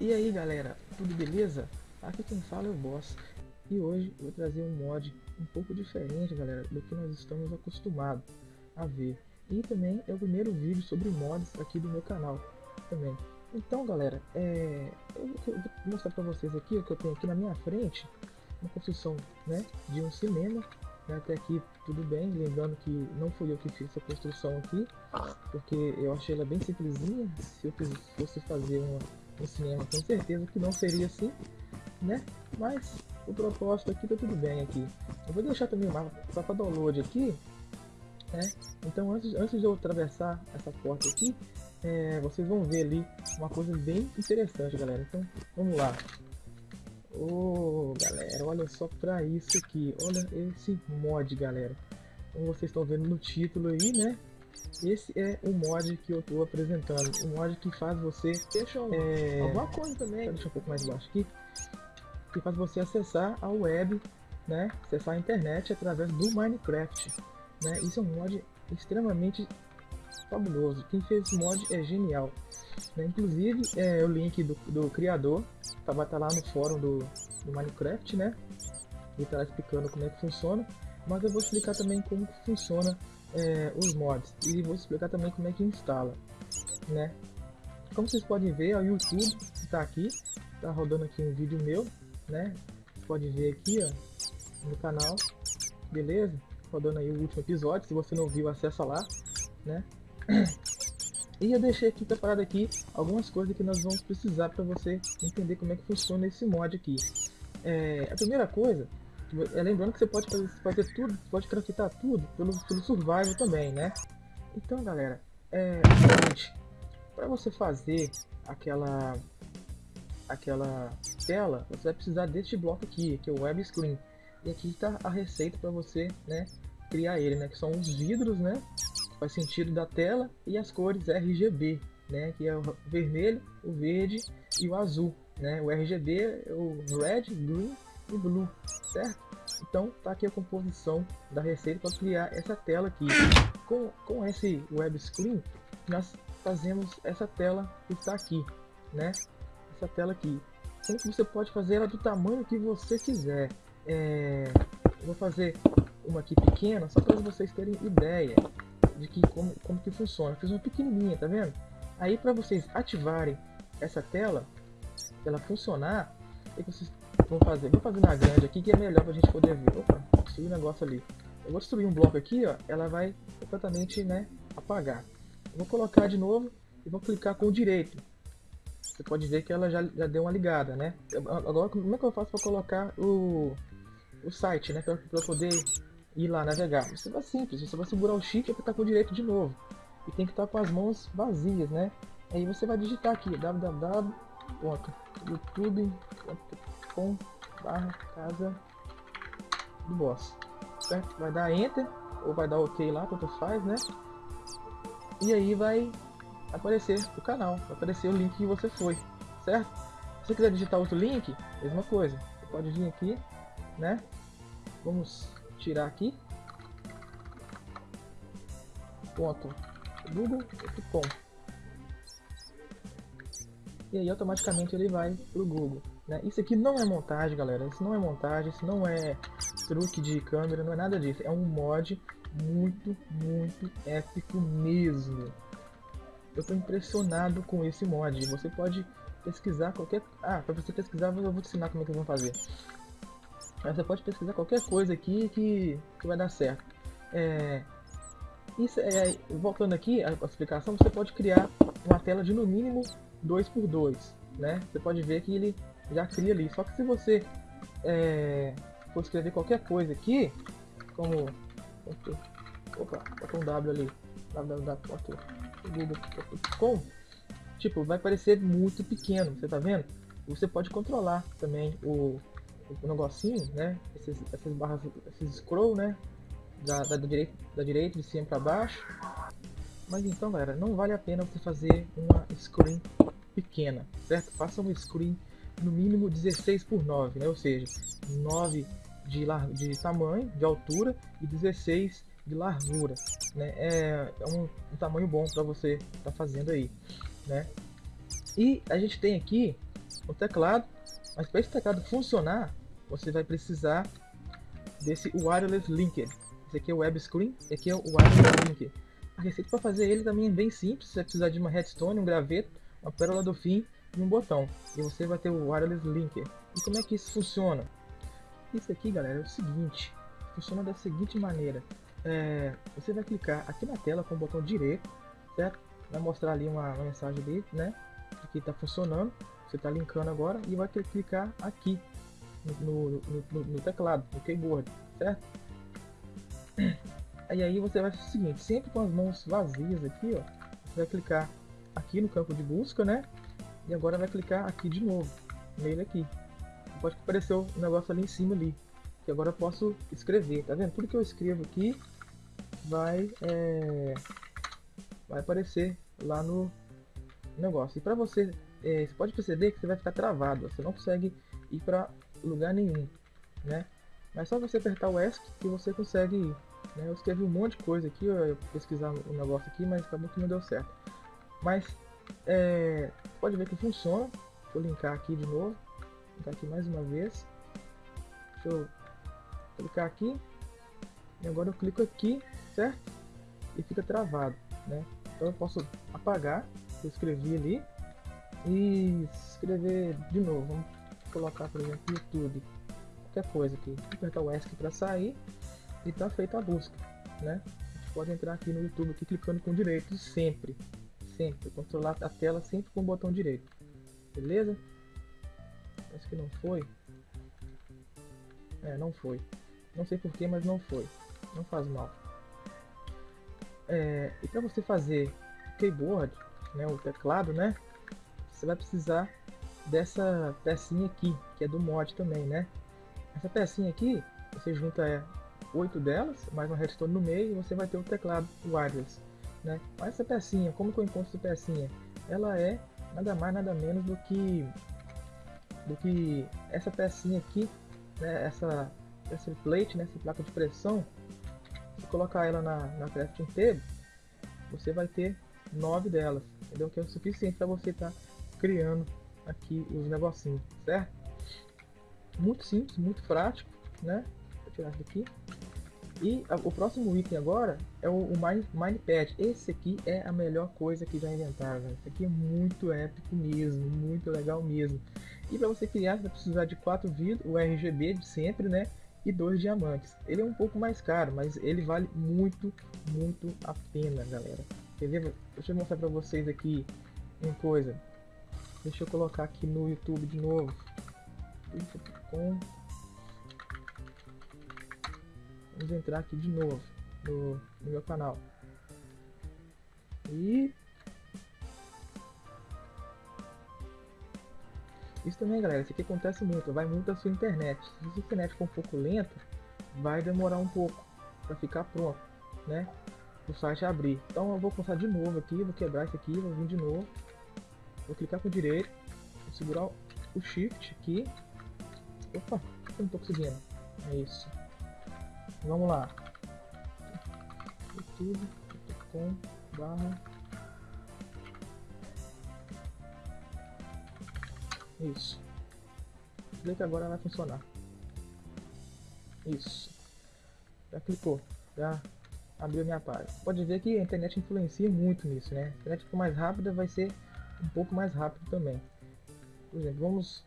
E aí galera, tudo beleza? Aqui quem fala é o Boss. E hoje eu vou trazer um mod um pouco diferente galera do que nós estamos acostumados a ver. E também é o primeiro vídeo sobre mods aqui do meu canal também. Então galera, é... eu vou mostrar para vocês aqui o que eu tenho aqui na minha frente uma construção né, de um cinema né, até aqui tudo bem, lembrando que não fui eu que fiz essa construção aqui, porque eu achei ela bem simplesinha, se eu fosse fazer uma, um cinema com certeza que não seria assim, né? Mas o propósito aqui tá tudo bem aqui. Eu vou deixar também o mapa só para download aqui, né? Então antes, antes de eu atravessar essa porta aqui, é, vocês vão ver ali uma coisa bem interessante galera, então vamos lá. Oh, galera, olha só pra isso aqui. Olha esse mod, galera. Como vocês estão vendo no título aí, né? Esse é o mod que eu estou apresentando. Um mod que faz você... Deixa eu... É... Alguma coisa também. Deixa um pouco mais embaixo aqui. Que faz você acessar a web, né? Acessar a internet através do Minecraft. Né? Isso é um mod extremamente fabuloso. Quem fez esse mod é genial. Né? Inclusive, é o link do, do criador tá, vai estar tá lá no fórum do, do Minecraft, né? Ele tá explicando como é que funciona. Mas eu vou explicar também como que funciona é, os mods. E vou explicar também como é que instala, né? Como vocês podem ver, o YouTube está aqui. Tá rodando aqui um vídeo meu, né? Pode ver aqui, ó, no canal. Beleza? Rodando aí o último episódio. Se você não viu, acessa lá, né? E eu deixei aqui preparado aqui algumas coisas que nós vamos precisar para você entender como é que funciona esse mod aqui. É, a primeira coisa, é lembrando que você pode fazer, fazer tudo, pode craftar tudo pelo, pelo survival também, né? Então galera, é para você fazer aquela aquela tela, você vai precisar deste bloco aqui, que é o web screen. E aqui está a receita para você, né, criar ele, né, que são os vidros, né, faz sentido da tela e as cores RGB, né, que é o vermelho, o verde e o azul, né? O RGB é o red, green e blue, certo? Então tá aqui a composição da receita para criar essa tela aqui. Com, com esse web screen nós fazemos essa tela que está aqui, né? Essa tela aqui. Sendo que você pode fazer ela do tamanho que você quiser. É... vou fazer uma aqui pequena só para vocês terem ideia de que como, como que funciona. fiz uma pequenininha, tá vendo? Aí para vocês ativarem essa tela, ela funcionar, o que vocês vão fazer? Vou fazer na grande aqui que é melhor pra gente poder ver. Opa, um negócio ali. Eu vou destruir um bloco aqui, ó, ela vai completamente, né, apagar. Eu vou colocar de novo e vou clicar com o direito. Você pode ver que ela já, já deu uma ligada, né? Agora, como é que eu faço para colocar o, o site, né? Para poder ir lá navegar. Isso é simples, você vai segurar o shift e apertar com o direito de novo. E tem que estar com as mãos vazias, né? Aí você vai digitar aqui www.youtube.com barra casa do boss. Certo? Vai dar enter ou vai dar ok lá, quanto faz, né? E aí vai aparecer o canal, vai aparecer o link que você foi, certo? Se você quiser digitar outro link, mesma coisa. Você pode vir aqui, né? Vamos tirar aqui. Ponto google.com E aí automaticamente ele vai pro Google. Né? Isso aqui não é montagem, galera. Isso não é montagem, isso não é truque de câmera, não é nada disso. É um mod muito, muito épico mesmo. Eu tô impressionado com esse mod. Você pode pesquisar qualquer... Ah, para você pesquisar eu vou te ensinar como é que vão fazer. Você pode pesquisar qualquer coisa aqui que, que vai dar certo. É, isso é, voltando aqui a explicação, você pode criar uma tela de no mínimo 2x2, né? Você pode ver que ele já cria ali. Só que se você é, for escrever qualquer coisa aqui, como opa, bota um W ali, www.google.com, tipo, vai parecer muito pequeno, você tá vendo? Você pode controlar também o o negocinho, né? Esses, essas barras, esses scroll, né? Da, da, direita, da direita, de cima para baixo. Mas então, galera, não vale a pena você fazer uma screen pequena, certo? Faça uma screen no mínimo 16 por 9, né? Ou seja, 9 de, de tamanho, de altura e 16 de largura, né? É, é um, um tamanho bom para você estar tá fazendo aí, né? E a gente tem aqui o teclado, mas para esse teclado funcionar, você vai precisar desse wireless linker. Esse aqui é o web screen, esse aqui é o wireless linker. A receita para fazer ele também é bem simples, você vai precisar de uma redstone, um graveto, uma pérola do fim e um botão. E você vai ter o wireless linker. E como é que isso funciona? Isso aqui, galera, é o seguinte. Funciona da seguinte maneira. É, você vai clicar aqui na tela com o botão direito, certo? Vai mostrar ali uma, uma mensagem ali, né? Que está funcionando. Você está linkando agora e vai clicar aqui no, no, no, no teclado, no keyboard, certo? E aí você vai fazer o seguinte, sempre com as mãos vazias aqui, ó, vai clicar aqui no campo de busca, né? E agora vai clicar aqui de novo, nele aqui. Pode aparecer o negócio ali em cima ali, que agora eu posso escrever, tá vendo? Tudo que eu escrevo aqui vai, é, vai aparecer lá no negócio. E para você, é, você pode perceber que você vai ficar travado, você não consegue ir para lugar nenhum, né? Mas só você apertar o ESC que você consegue ir. Né? Eu escrevi um monte de coisa aqui, eu pesquisar o negócio aqui, mas acabou que não deu certo. Mas é, pode ver que funciona. Vou linkar aqui de novo. Linkar aqui mais uma vez. Deixa eu clicar aqui. E agora eu clico aqui, certo? E fica travado, né? Então eu posso apagar eu escrevi ali e escrever de novo. Vamos colocar, por exemplo, YouTube. Qualquer coisa aqui. Apertar o ESC para sair e está feita a busca, né? A gente pode entrar aqui no YouTube aqui clicando com direito sempre, sempre, controlar a tela sempre com o botão direito, beleza? Acho que não foi. É, não foi. Não sei porquê, mas não foi. Não faz mal. É, e para você fazer keyboard, né, o teclado, né? Você vai precisar dessa pecinha aqui, que é do mod também, né? Essa pecinha aqui, você junta é, oito delas, mais uma redstone no meio, e você vai ter o teclado wireless. Né? Mas essa pecinha, como que eu encontro essa pecinha? Ela é nada mais, nada menos do que do que essa pecinha aqui, né? essa, essa plate, né? essa placa de pressão. Se colocar ela na, na crafting table, você vai ter nove delas, entendeu? Que é o suficiente para você estar tá criando aqui os negocinhos, certo? Muito simples, muito prático, né? Vou tirar daqui. E a, o próximo item agora é o, o Mine, Minepad. Esse aqui é a melhor coisa que já inventaram. Esse aqui é muito épico mesmo, muito legal mesmo. E para você criar, você vai precisar de quatro vidros, o RGB de sempre, né? E dois diamantes. Ele é um pouco mais caro, mas ele vale muito, muito a pena, galera. Ver? Deixa eu mostrar para vocês aqui uma coisa. Deixa eu colocar aqui no YouTube de novo. Com Vamos entrar aqui de novo no, no meu canal. E... Isso também, galera, isso aqui acontece muito, vai muito a sua internet. Se a sua internet for um pouco lenta, vai demorar um pouco para ficar pronto, né? O site abrir. Então eu vou começar de novo aqui, vou quebrar isso aqui, vou vir de novo. Vou clicar com o direito, vou segurar o Shift aqui. Opa, não tô conseguindo. É isso. Vamos lá. youtube.com barra Isso. Clica agora vai funcionar. Isso. Já clicou. Já abriu minha página. Pode ver que a internet influencia muito nisso, né? A internet for mais rápida vai ser um pouco mais rápido também. Por exemplo, vamos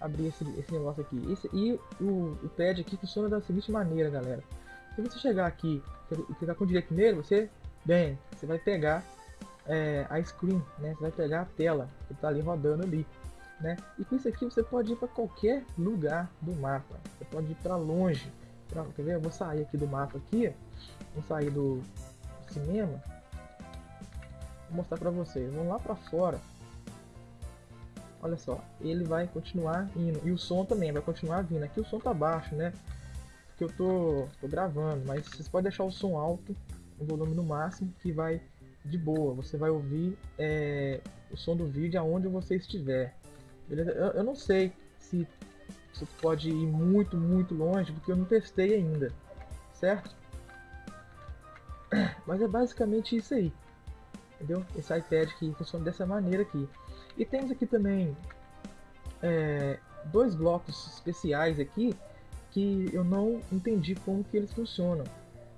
abrir esse, esse negócio aqui. Esse, e o, o pad aqui funciona da seguinte maneira, galera. Se você chegar aqui e clicar com o direito nele, você, bem, você vai pegar é, a screen, né? Você vai pegar a tela que está ali rodando ali, né? E com isso aqui você pode ir para qualquer lugar do mapa. Você pode ir para longe. Pra, quer ver? Eu vou sair aqui do mapa aqui, vou sair do cinema. Vou mostrar para vocês. Vamos lá para fora olha só, ele vai continuar indo. E o som também vai continuar vindo. Aqui o som tá baixo, né? Porque eu tô, tô gravando, mas vocês podem deixar o som alto, o volume no máximo, que vai de boa. Você vai ouvir é, o som do vídeo aonde você estiver. Beleza? Eu, eu não sei se você pode ir muito, muito longe, porque eu não testei ainda, certo? Mas é basicamente isso aí. Entendeu? Esse iPad que funciona dessa maneira aqui. E temos aqui também é, dois blocos especiais aqui que eu não entendi como que eles funcionam.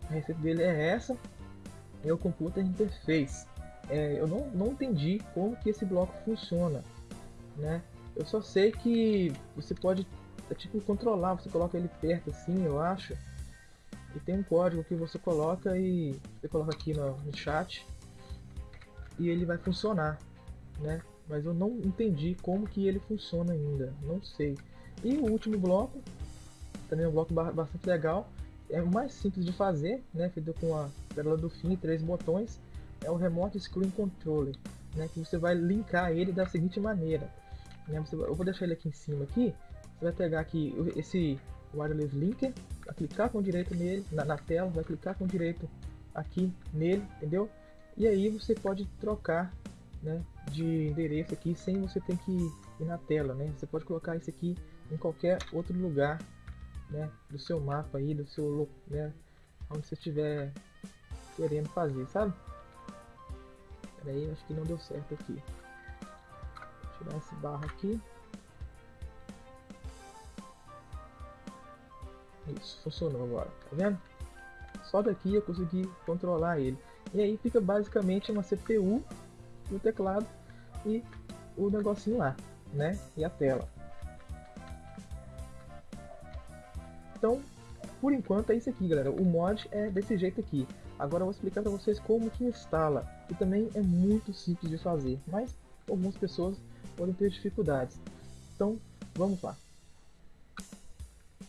A receita dele é essa, é o Computer Interface. É, eu não, não entendi como que esse bloco funciona, né? Eu só sei que você pode é tipo controlar, você coloca ele perto assim, eu acho. E tem um código que você coloca e você coloca aqui no, no chat e ele vai funcionar, né? Mas eu não entendi como que ele funciona ainda, não sei. E o último bloco, também é um bloco bastante legal, é o mais simples de fazer, né? Feito com a tela do fim, três botões, é o Remote Screen Controller, né? Que você vai linkar ele da seguinte maneira, né? Você, eu vou deixar ele aqui em cima aqui, você vai pegar aqui esse wireless linker, vai clicar com direito nele, na, na tela, vai clicar com direito aqui nele, entendeu? E aí você pode trocar né, de endereço aqui sem você ter que ir na tela, né? Você pode colocar isso aqui em qualquer outro lugar, né, do seu mapa aí, do seu, né, onde você estiver querendo fazer, sabe? Peraí, acho que não deu certo aqui. Vou tirar esse barro aqui. Isso, funcionou agora, tá vendo? Só daqui eu consegui controlar ele. E aí fica basicamente uma CPU o teclado e o negocinho lá, né? E a tela. Então, por enquanto é isso aqui, galera. O mod é desse jeito aqui. Agora eu vou explicar para vocês como que instala. E também é muito simples de fazer, mas algumas pessoas podem ter dificuldades. Então, vamos lá.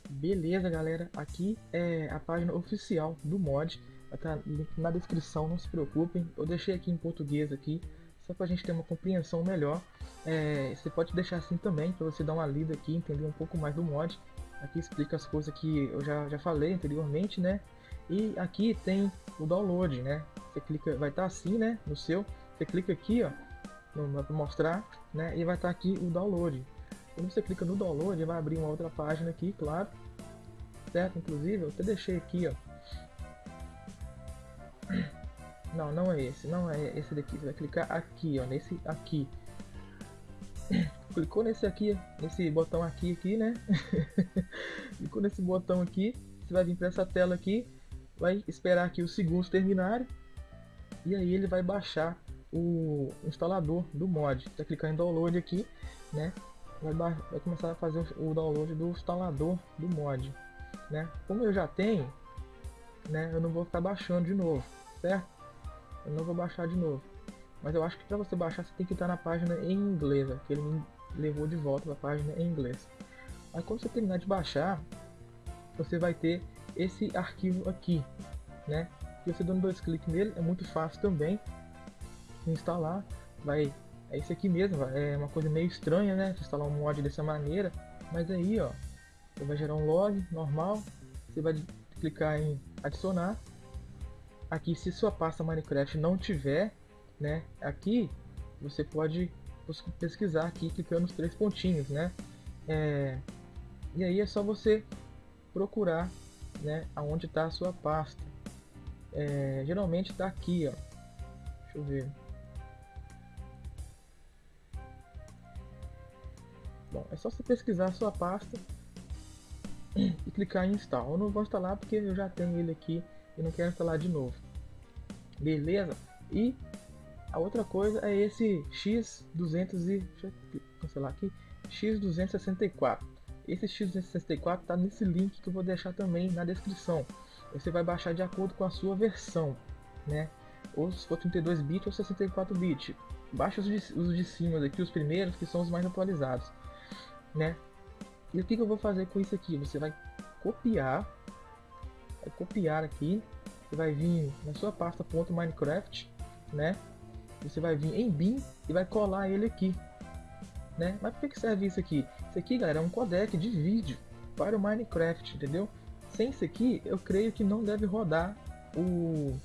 Beleza, galera. Aqui é a página oficial do mod. Vai estar tá na descrição, não se preocupem. Eu deixei aqui em português aqui, só para a gente ter uma compreensão melhor. É, você pode deixar assim também, para você dar uma lida aqui, entender um pouco mais do mod. Aqui explica as coisas que eu já, já falei anteriormente, né? E aqui tem o download, né? Você clica, vai estar tá assim, né? No seu, você clica aqui, ó, para mostrar, né? E vai estar tá aqui o download. Quando você clica no download, vai abrir uma outra página aqui, claro. Certo? Inclusive, eu até deixei aqui, ó. Não, não é esse, não é esse daqui. Você vai clicar aqui, ó, nesse aqui. Clicou nesse aqui, nesse botão aqui, aqui, né? Clicou nesse botão aqui, você vai vir para essa tela aqui, vai esperar aqui os segundos terminarem e aí ele vai baixar o instalador do mod. Você vai clicar em download aqui, né? Vai, vai começar a fazer o download do instalador do mod, né? Como eu já tenho, né? Eu não vou ficar baixando de novo, certo? Eu não vou baixar de novo. Mas eu acho que para você baixar você tem que estar na página em inglês, que ele me levou de volta para a página em inglês. Aí quando você terminar de baixar, você vai ter esse arquivo aqui, né? E você dando dois cliques nele é muito fácil também instalar. Vai, é esse aqui mesmo, é uma coisa meio estranha, né? Instalar um mod dessa maneira, mas aí, ó, você vai gerar um log normal, você vai clicar em adicionar. Aqui, se sua pasta Minecraft não tiver, né? Aqui você pode pesquisar aqui clicando nos três pontinhos, né? É, e aí é só você procurar, né? Aonde está a sua pasta. É, geralmente está aqui, ó. Deixa eu ver. Bom, é só você pesquisar a sua pasta e clicar em install. Eu não vou instalar porque eu já tenho ele aqui e não quero instalar de novo. Beleza? E a outra coisa é esse X200 e deixa eu cancelar aqui, X264. Esse X264 está nesse link que eu vou deixar também na descrição. Você vai baixar de acordo com a sua versão, né? Ou se for 32 bits ou 64 bits. Baixa os de, os de cima aqui, os primeiros, que são os mais atualizados, né? E o que, que eu vou fazer com isso aqui? Você vai copiar, vai copiar aqui, você vai vir na sua pasta .minecraft, né? Você vai vir em bin e vai colar ele aqui, né? Mas por que serve isso aqui? Isso aqui, galera, é um codec de vídeo para o Minecraft, entendeu? Sem isso aqui, eu creio que não deve rodar o,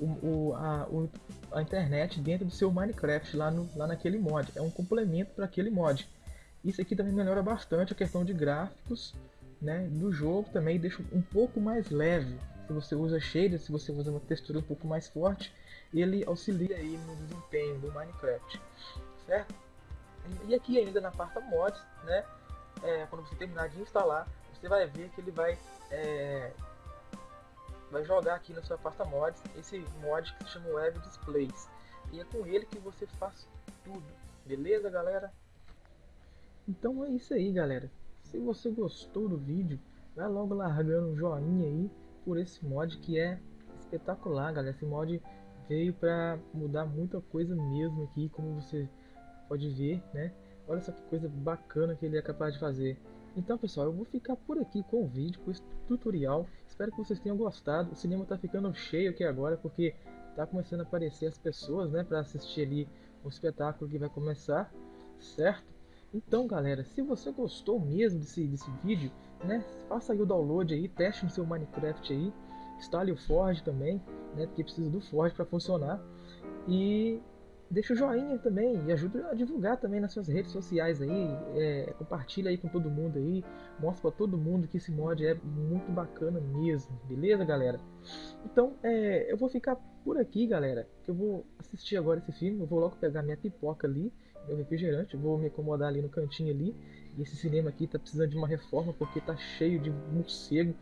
o, o, a, o, a internet dentro do seu Minecraft lá, no, lá naquele mod. É um complemento para aquele mod. Isso aqui também melhora bastante a questão de gráficos né, do jogo também, deixa um pouco mais leve. que você usa shader, se você usa uma textura um pouco mais forte, ele auxilia aí no desempenho do Minecraft, certo? E aqui ainda na parte mods, né, é, quando você terminar de instalar, você vai ver que ele vai é, vai jogar aqui na sua pasta mods esse mod que se chama Web Displays e é com ele que você faz tudo, beleza galera? Então é isso aí galera, se você gostou do vídeo, vai logo largando um joinha aí por esse mod que é espetacular galera, esse mod veio para mudar muita coisa mesmo aqui, como você pode ver, né? Olha só que coisa bacana que ele é capaz de fazer. Então pessoal, eu vou ficar por aqui com o vídeo, com esse tutorial. Espero que vocês tenham gostado. O cinema está ficando cheio aqui agora, porque está começando a aparecer as pessoas, né? Para assistir ali o espetáculo que vai começar, certo? Então galera, se você gostou mesmo desse, desse vídeo, né? Faça aí o download aí, teste no seu Minecraft aí. Instale o Forge também, né? Porque precisa do Forge para funcionar. E deixa o joinha também e ajuda a divulgar também nas suas redes sociais aí, é, compartilha aí com todo mundo aí, mostra para todo mundo que esse mod é muito bacana mesmo, beleza galera? Então é, eu vou ficar por aqui galera, que eu vou assistir agora esse filme, eu vou logo pegar minha pipoca ali, meu refrigerante, vou me acomodar ali no cantinho ali, e esse cinema aqui tá precisando de uma reforma porque tá cheio de morcego,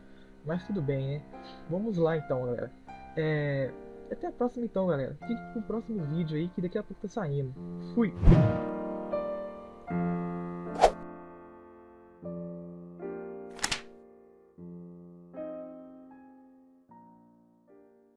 mas tudo bem né? Vamos lá então galera. É, até a próxima então, galera. Fique pro próximo vídeo aí que daqui a pouco tá saindo. Fui!